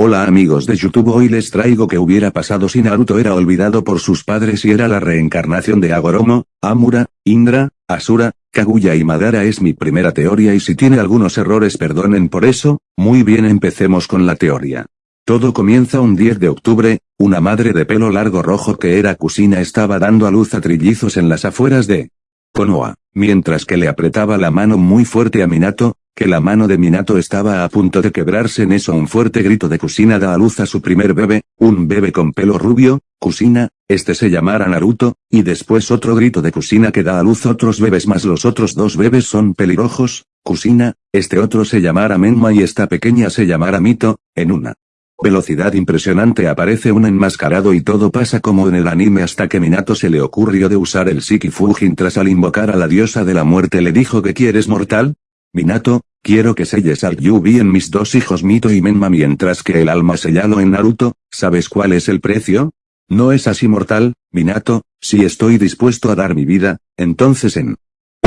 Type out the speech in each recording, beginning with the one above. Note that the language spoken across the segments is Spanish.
Hola amigos de YouTube hoy les traigo que hubiera pasado si Naruto era olvidado por sus padres y era la reencarnación de Agoromo, Amura, Indra, Asura, Kaguya y Madara es mi primera teoría y si tiene algunos errores perdonen por eso, muy bien empecemos con la teoría. Todo comienza un 10 de octubre, una madre de pelo largo rojo que era Kusina estaba dando a luz a trillizos en las afueras de Konoha, mientras que le apretaba la mano muy fuerte a Minato, que la mano de Minato estaba a punto de quebrarse en eso un fuerte grito de Kusina da a luz a su primer bebé, un bebé con pelo rubio, Kusina, este se llamara Naruto, y después otro grito de Kusina que da a luz otros bebés más los otros dos bebés son pelirrojos, Kusina, este otro se llamara Menma y esta pequeña se llamara Mito, en una velocidad impresionante aparece un enmascarado y todo pasa como en el anime hasta que Minato se le ocurrió de usar el Shiki Fujin tras al invocar a la diosa de la muerte le dijo que quieres mortal, Minato, quiero que selles al Yubi en mis dos hijos Mito y Menma mientras que el alma sellado en Naruto, ¿sabes cuál es el precio? ¿No es así mortal, Minato? Si estoy dispuesto a dar mi vida, entonces en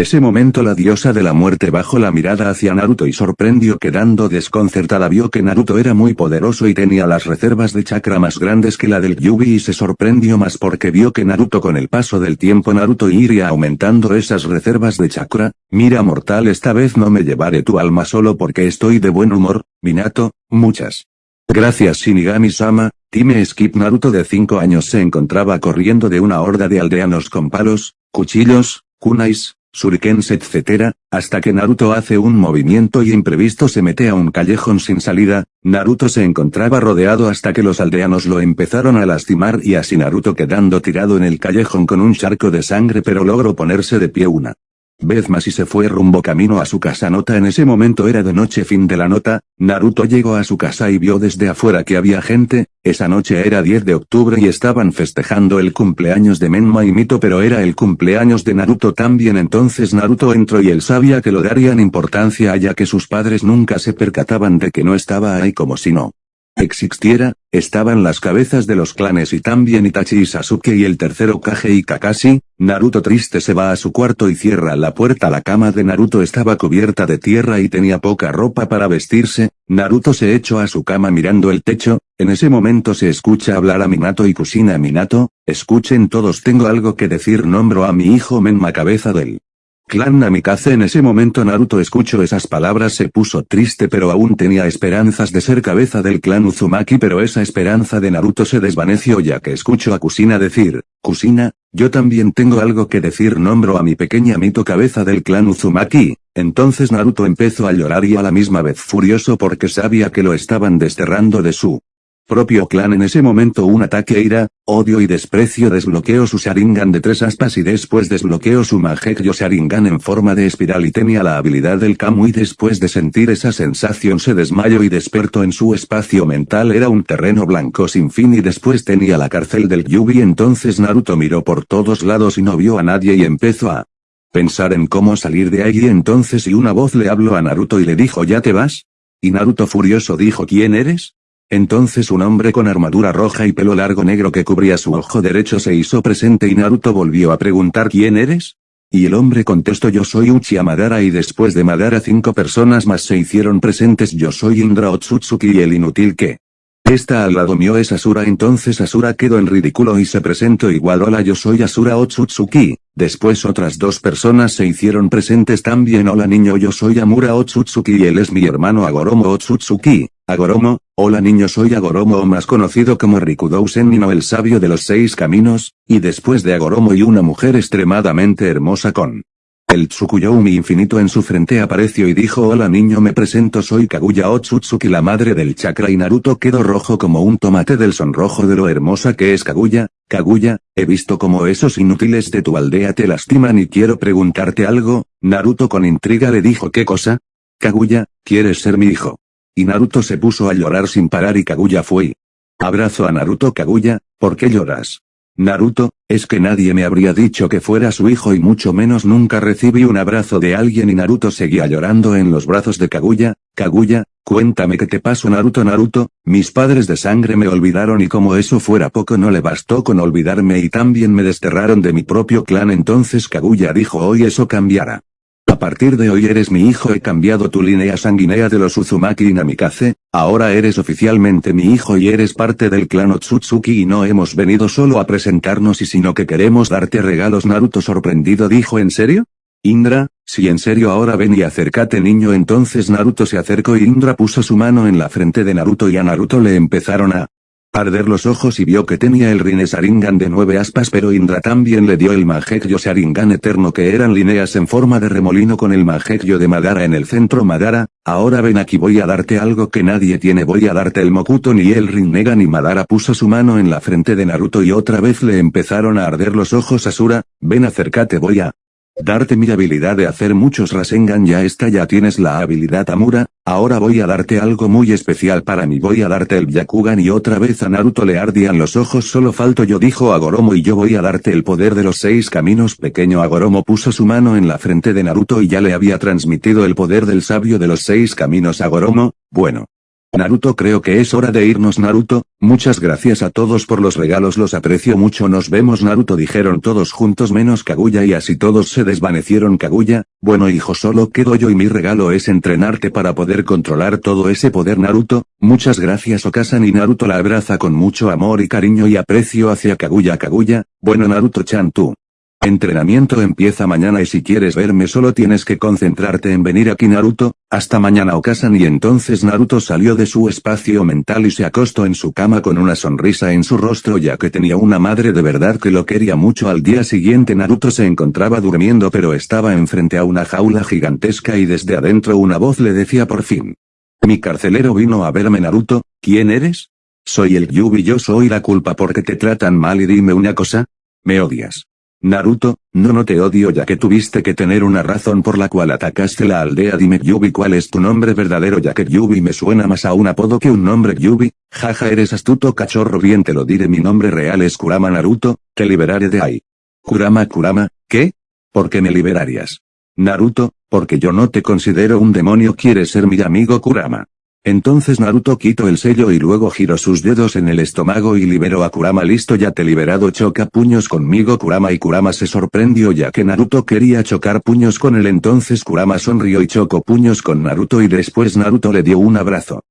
ese momento la diosa de la muerte bajó la mirada hacia Naruto y sorprendió quedando desconcertada. Vio que Naruto era muy poderoso y tenía las reservas de chakra más grandes que la del Yubi y se sorprendió más porque vio que Naruto con el paso del tiempo Naruto iría aumentando esas reservas de chakra, mira mortal esta vez no me llevaré tu alma solo porque estoy de buen humor, Minato, muchas. Gracias Shinigami-sama, Time Skip Naruto de 5 años se encontraba corriendo de una horda de aldeanos con palos, cuchillos, kunais, shurikens etc., hasta que Naruto hace un movimiento y imprevisto se mete a un callejón sin salida, Naruto se encontraba rodeado hasta que los aldeanos lo empezaron a lastimar y así Naruto quedando tirado en el callejón con un charco de sangre pero logró ponerse de pie una vez más y se fue rumbo camino a su casa. Nota en ese momento era de noche fin de la nota, Naruto llegó a su casa y vio desde afuera que había gente, esa noche era 10 de octubre y estaban festejando el cumpleaños de Menma y Mito pero era el cumpleaños de Naruto también. Entonces Naruto entró y él sabía que lo darían importancia ya que sus padres nunca se percataban de que no estaba ahí como si no existiera, estaban las cabezas de los clanes y también Itachi y Sasuke y el tercero Kage y Kakashi, Naruto triste se va a su cuarto y cierra la puerta. La cama de Naruto estaba cubierta de tierra y tenía poca ropa para vestirse, Naruto se echó a su cama mirando el techo, en ese momento se escucha hablar a Minato y Kusina Minato, escuchen todos tengo algo que decir. Nombro a mi hijo Menma cabeza del Clan Namikaze en ese momento Naruto escuchó esas palabras se puso triste pero aún tenía esperanzas de ser cabeza del clan Uzumaki pero esa esperanza de Naruto se desvaneció ya que escuchó a Kusina decir, Kusina, yo también tengo algo que decir nombro a mi pequeña Mito cabeza del clan Uzumaki, entonces Naruto empezó a llorar y a la misma vez furioso porque sabía que lo estaban desterrando de su propio clan en ese momento un ataque ira, odio y desprecio desbloqueó su Sharingan de tres aspas y después desbloqueó su Mangekyo Sharingan en forma de espiral y tenía la habilidad del Kamu y después de sentir esa sensación se desmayó y despertó en su espacio mental era un terreno blanco sin fin y después tenía la cárcel del Yubi entonces Naruto miró por todos lados y no vio a nadie y empezó a pensar en cómo salir de allí entonces y una voz le habló a Naruto y le dijo ¿ya te vas? Y Naruto furioso dijo ¿quién eres? Entonces un hombre con armadura roja y pelo largo negro que cubría su ojo derecho se hizo presente y Naruto volvió a preguntar ¿quién eres? Y el hombre contestó yo soy Uchiha Madara y después de Madara cinco personas más se hicieron presentes. Yo soy Indra Otsutsuki y el inútil que esta al lado mío es Asura entonces Asura quedó en ridículo y se presentó igual hola yo soy Asura Otsutsuki, después otras dos personas se hicieron presentes también hola niño yo soy Amura Otsutsuki y él es mi hermano Agoromo Otsutsuki, Agoromo, hola niño soy Agoromo o más conocido como Rikudou Senino el sabio de los seis caminos, y después de Agoromo y una mujer extremadamente hermosa con el Tsukuyomi infinito en su frente apareció y dijo hola niño me presento soy Kaguya Otsutsuki la madre del chakra y Naruto quedó rojo como un tomate del sonrojo de lo hermosa que es Kaguya, Kaguya, he visto como esos inútiles de tu aldea te lastiman y quiero preguntarte algo, Naruto con intriga le dijo ¿qué cosa? Kaguya, ¿quieres ser mi hijo? Y Naruto se puso a llorar sin parar y Kaguya fue. Abrazo a Naruto Kaguya, ¿por qué lloras? Naruto, es que nadie me habría dicho que fuera su hijo y mucho menos nunca recibí un abrazo de alguien y Naruto seguía llorando en los brazos de Kaguya, Kaguya, cuéntame qué te pasó Naruto Naruto, mis padres de sangre me olvidaron y como eso fuera poco no le bastó con olvidarme y también me desterraron de mi propio clan entonces Kaguya dijo hoy eso cambiará. A partir de hoy eres mi hijo he cambiado tu línea sanguínea de los Uzumaki y Namikaze, ahora eres oficialmente mi hijo y eres parte del clan Otsutsuki y no hemos venido solo a presentarnos y sino que queremos darte regalos. Naruto sorprendido dijo ¿en serio? Indra, si en serio ahora ven y acércate niño. Entonces Naruto se acercó y Indra puso su mano en la frente de Naruto y a Naruto le empezaron a arder los ojos y vio que tenía el Rine Sharingan de nueve aspas pero Indra también le dio el Mangekyo Sharingan eterno que eran líneas en forma de remolino con el Mangekyo de Madara en el centro. Madara, ahora ven aquí voy a darte algo que nadie tiene voy a darte el Mokuto ni el Rinnegan y Madara. Puso su mano en la frente de Naruto y otra vez le empezaron a arder los ojos. Asura, ven acércate voy a Darte mi habilidad de hacer muchos Rasengan ya está ya tienes la habilidad Amura, ahora voy a darte algo muy especial para mí. Voy a darte el Byakugan y otra vez a Naruto le ardían los ojos. Solo falto yo dijo Agoromo y yo voy a darte el poder de los seis caminos. Pequeño Agoromo puso su mano en la frente de Naruto y ya le había transmitido el poder del sabio de los seis caminos. Agoromo, bueno. Naruto creo que es hora de irnos Naruto, muchas gracias a todos por los regalos los aprecio mucho. Nos vemos Naruto dijeron todos juntos menos Kaguya y así todos se desvanecieron. Kaguya, bueno hijo solo quedo yo y mi regalo es entrenarte para poder controlar todo ese poder Naruto, muchas gracias Okasan y Naruto la abraza con mucho amor y cariño y aprecio hacia Kaguya. Kaguya, bueno Naruto-chan tú. Entrenamiento empieza mañana y si quieres verme solo tienes que concentrarte en venir aquí Naruto, hasta mañana Okasan y entonces Naruto salió de su espacio mental y se acostó en su cama con una sonrisa en su rostro ya que tenía una madre de verdad que lo quería mucho al día siguiente Naruto se encontraba durmiendo pero estaba enfrente a una jaula gigantesca y desde adentro una voz le decía por fin. Mi carcelero vino a verme Naruto, ¿quién eres? Soy el Yubi yo soy la culpa porque te tratan mal y dime una cosa. Me odias. Naruto, no no te odio ya que tuviste que tener una razón por la cual atacaste la aldea dime Yubi cuál es tu nombre verdadero ya que Yubi me suena más a un apodo que un nombre Yubi, jaja eres astuto cachorro bien te lo diré mi nombre real es Kurama Naruto, te liberaré de ahí. Kurama Kurama, ¿qué? ¿Por qué me liberarías? Naruto, porque yo no te considero un demonio quieres ser mi amigo Kurama. Entonces Naruto quitó el sello y luego giró sus dedos en el estómago y liberó a Kurama. Listo ya te liberado choca puños conmigo Kurama. Y Kurama se sorprendió ya que Naruto quería chocar puños con él. Entonces Kurama sonrió y chocó puños con Naruto y después Naruto le dio un abrazo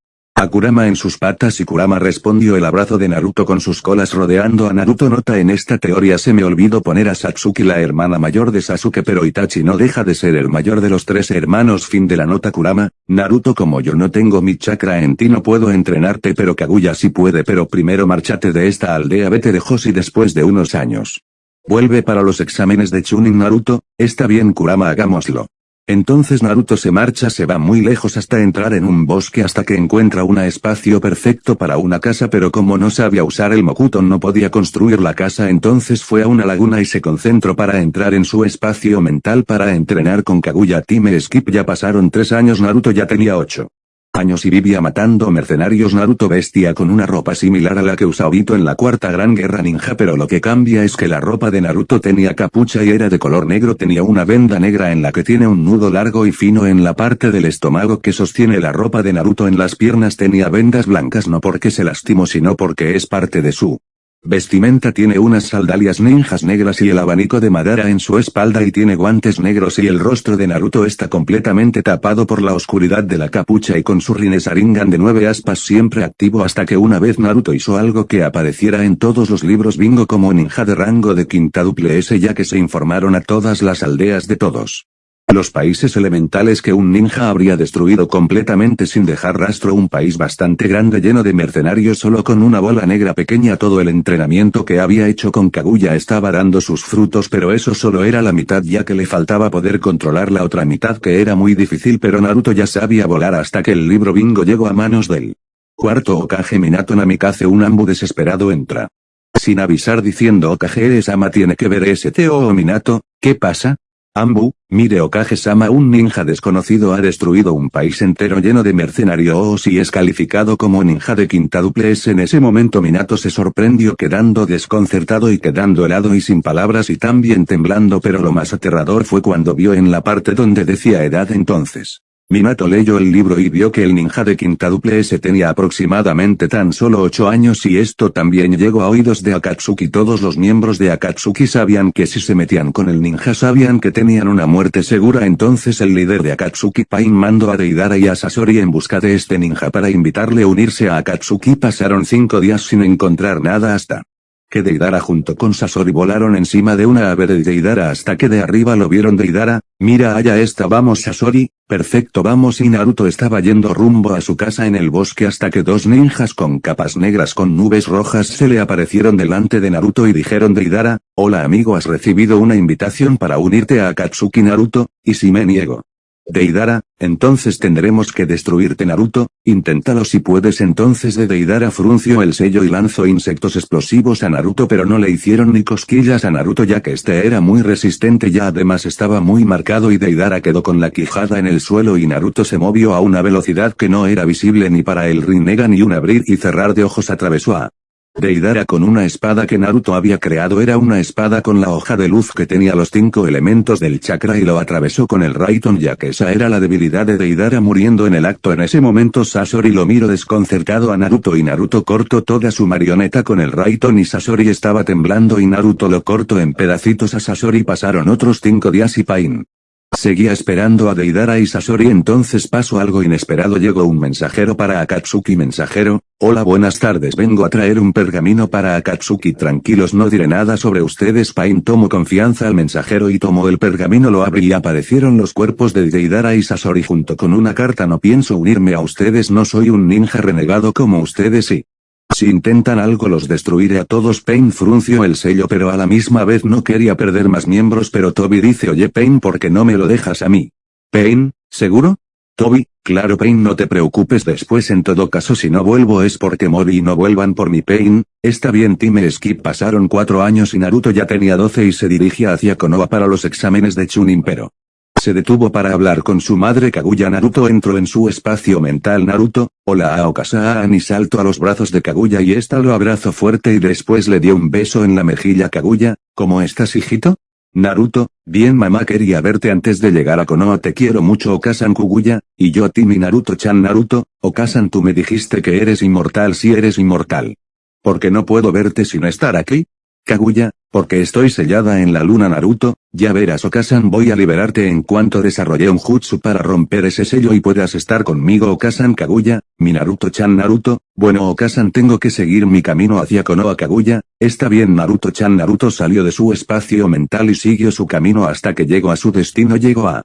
a Kurama en sus patas y Kurama respondió el abrazo de Naruto con sus colas rodeando a Naruto. Nota en esta teoría se me olvidó poner a Satsuki la hermana mayor de Sasuke pero Itachi no deja de ser el mayor de los tres hermanos. Fin de la nota Kurama, Naruto como yo no tengo mi chakra en ti no puedo entrenarte pero Kaguya sí puede. Pero primero márchate de esta aldea vete de Hoshi después de unos años. Vuelve para los exámenes de Chunin Naruto, está bien Kurama hagámoslo. Entonces Naruto se marcha se va muy lejos hasta entrar en un bosque hasta que encuentra un espacio perfecto para una casa pero como no sabía usar el Mokuton no podía construir la casa entonces fue a una laguna y se concentró para entrar en su espacio mental para entrenar con Kaguya Time Skip ya pasaron tres años Naruto ya tenía ocho años y vivía matando mercenarios Naruto bestia con una ropa similar a la que usaba Obito en la cuarta gran guerra ninja pero lo que cambia es que la ropa de Naruto tenía capucha y era de color negro tenía una venda negra en la que tiene un nudo largo y fino en la parte del estómago que sostiene la ropa de Naruto en las piernas tenía vendas blancas no porque se lastimó sino porque es parte de su Vestimenta tiene unas sandalias ninjas negras y el abanico de Madara en su espalda y tiene guantes negros y el rostro de Naruto está completamente tapado por la oscuridad de la capucha y con su Rinnesaringan de nueve aspas siempre activo hasta que una vez Naruto hizo algo que apareciera en todos los libros bingo como ninja de rango de quintuple S ya que se informaron a todas las aldeas de todos los países elementales que un ninja habría destruido completamente sin dejar rastro un país bastante grande lleno de mercenarios solo con una bola negra pequeña todo el entrenamiento que había hecho con Kaguya estaba dando sus frutos pero eso solo era la mitad ya que le faltaba poder controlar la otra mitad que era muy difícil pero Naruto ya sabía volar hasta que el libro bingo llegó a manos del cuarto Okage Minato Namikaze un ambu desesperado entra. Sin avisar diciendo Okage eres ama tiene que ver ese Teo o Minato, ¿qué pasa? Ambu, mire Okage-sama un ninja desconocido ha destruido un país entero lleno de mercenarios y es calificado como ninja de quintuple S en ese momento Minato se sorprendió quedando desconcertado y quedando helado y sin palabras y también temblando pero lo más aterrador fue cuando vio en la parte donde decía edad entonces. Minato leyó el libro y vio que el ninja de quintuple S tenía aproximadamente tan solo 8 años y esto también llegó a oídos de Akatsuki. Todos los miembros de Akatsuki sabían que si se metían con el ninja sabían que tenían una muerte segura entonces el líder de Akatsuki Pain mandó a Deidara y a Sasori en busca de este ninja para invitarle a unirse a Akatsuki. Pasaron cinco días sin encontrar nada hasta que Deidara junto con Sasori volaron encima de una ave de Deidara hasta que de arriba lo vieron Deidara, mira allá está vamos Sasori, perfecto vamos y Naruto estaba yendo rumbo a su casa en el bosque hasta que dos ninjas con capas negras con nubes rojas se le aparecieron delante de Naruto y dijeron Deidara, hola amigo has recibido una invitación para unirte a Akatsuki Naruto, y si me niego. Deidara, entonces tendremos que destruirte Naruto, inténtalo si puedes. Entonces de Deidara frunció el sello y lanzó insectos explosivos a Naruto pero no le hicieron ni cosquillas a Naruto ya que este era muy resistente y además estaba muy marcado y Deidara quedó con la quijada en el suelo y Naruto se movió a una velocidad que no era visible ni para el Rinnegan ni un abrir y cerrar de ojos atravesó a Deidara con una espada que Naruto había creado era una espada con la hoja de luz que tenía los cinco elementos del chakra y lo atravesó con el Raiton ya que esa era la debilidad de Deidara muriendo en el acto. En ese momento Sasori lo miró desconcertado a Naruto y Naruto cortó toda su marioneta con el Raiton y Sasori estaba temblando y Naruto lo cortó en pedacitos. A Sasori pasaron otros cinco días y Pain Seguía esperando a Deidara y Sasori entonces pasó algo inesperado. Llegó un mensajero para Akatsuki. Mensajero, hola buenas tardes. Vengo a traer un pergamino para Akatsuki. Tranquilos no diré nada sobre ustedes Pain tomó confianza al mensajero y tomó el pergamino lo abrí y aparecieron los cuerpos de Deidara y Sasori junto con una carta. No pienso unirme a ustedes. No soy un ninja renegado como ustedes y si intentan algo los destruiré a todos Pain frunció el sello pero a la misma vez no quería perder más miembros pero Toby dice oye Pain ¿por qué no me lo dejas a mí? Pain, ¿seguro? Toby, claro Pain no te preocupes después en todo caso si no vuelvo es porque morí y no vuelvan por mi Pain, está bien Time Skip pasaron cuatro años y Naruto ya tenía 12 y se dirigía hacia Konoha para los exámenes de Chunin pero se detuvo para hablar con su madre Kaguya Naruto entró en su espacio mental Naruto, hola Aokasaan y saltó a los brazos de Kaguya y esta lo abrazó fuerte y después le dio un beso en la mejilla Kaguya, ¿cómo estás hijito? Naruto, bien mamá quería verte antes de llegar a Konoha te quiero mucho Okasan Kaguya, y yo a ti mi Naruto-chan Naruto, Okasan tú me dijiste que eres inmortal si eres inmortal. ¿Por qué no puedo verte sin estar aquí? Kaguya, porque estoy sellada en la luna Naruto, ya verás Okasan voy a liberarte en cuanto desarrolle un jutsu para romper ese sello y puedas estar conmigo Okasan Kaguya, mi Naruto-chan Naruto, bueno Okasan tengo que seguir mi camino hacia Konoha Kaguya, está bien Naruto-chan Naruto salió de su espacio mental y siguió su camino hasta que llegó a su destino llegó a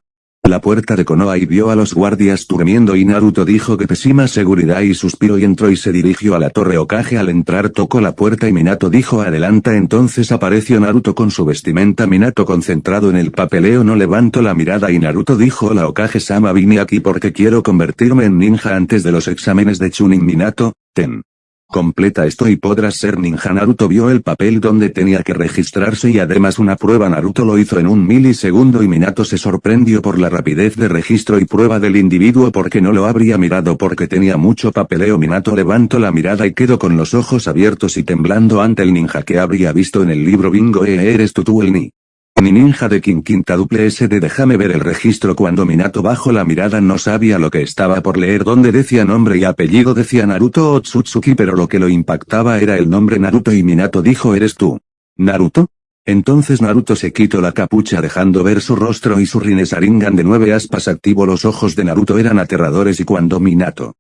la puerta de Konoha y vio a los guardias durmiendo y Naruto dijo que pésima seguridad y suspiró y entró y se dirigió a la torre Okage. Al entrar tocó la puerta y Minato dijo adelanta entonces apareció Naruto con su vestimenta Minato concentrado en el papeleo no levantó la mirada y Naruto dijo la Okage-sama vine aquí porque quiero convertirme en ninja antes de los exámenes de Chunin Minato, ten. Completa esto y podrás ser ninja. Naruto vio el papel donde tenía que registrarse y además una prueba. Naruto lo hizo en un milisegundo y Minato se sorprendió por la rapidez de registro y prueba del individuo porque no lo habría mirado porque tenía mucho papeleo. Minato levantó la mirada y quedó con los ojos abiertos y temblando ante el ninja que habría visto en el libro. Bingo e eres tú tú el ni. Mi ninja de King Quinta duple SD déjame ver el registro cuando Minato bajo la mirada no sabía lo que estaba por leer donde decía nombre y apellido decía Naruto Otsutsuki pero lo que lo impactaba era el nombre Naruto y Minato dijo eres tú. ¿Naruto? Entonces Naruto se quitó la capucha dejando ver su rostro y su Rinesaringan de nueve aspas activo los ojos de Naruto eran aterradores y cuando Minato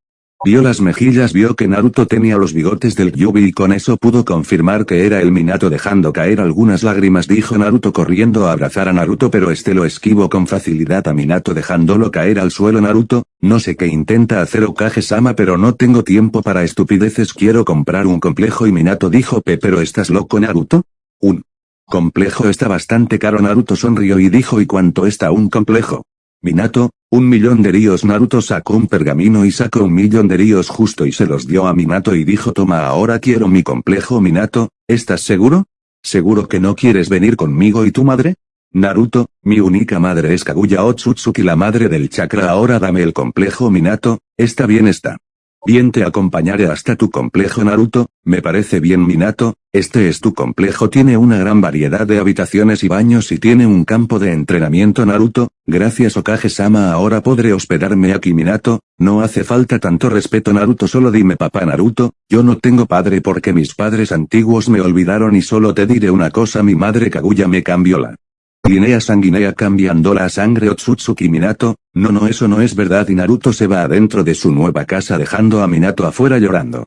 Vio las mejillas vio que Naruto tenía los bigotes del Yubi y con eso pudo confirmar que era el Minato dejando caer algunas lágrimas dijo Naruto corriendo a abrazar a Naruto pero este lo esquivo con facilidad a Minato dejándolo caer al suelo Naruto, no sé qué intenta hacer Okage-sama pero no tengo tiempo para estupideces quiero comprar un complejo y Minato dijo P pero estás loco Naruto? Un complejo está bastante caro Naruto sonrió y dijo ¿y cuánto está un complejo? Minato, un millón de ríos Naruto sacó un pergamino y sacó un millón de ríos justo y se los dio a Minato y dijo toma ahora quiero mi complejo Minato, ¿estás seguro? ¿Seguro que no quieres venir conmigo y tu madre? Naruto, mi única madre es Kaguya Otsutsuki la madre del chakra ahora dame el complejo Minato, está bien está. Bien te acompañaré hasta tu complejo Naruto, me parece bien Minato, Este es tu complejo tiene una gran variedad de habitaciones y baños y tiene un campo de entrenamiento Naruto, gracias Okage-sama ahora podré hospedarme aquí. Minato, no hace falta tanto respeto Naruto solo dime papá Naruto, yo no tengo padre porque mis padres antiguos me olvidaron y solo te diré una cosa mi madre Kaguya me cambió la Línea sanguínea cambiando la sangre. Otsutsuki Minato, no no eso no es verdad y Naruto se va adentro de su nueva casa dejando a Minato afuera llorando.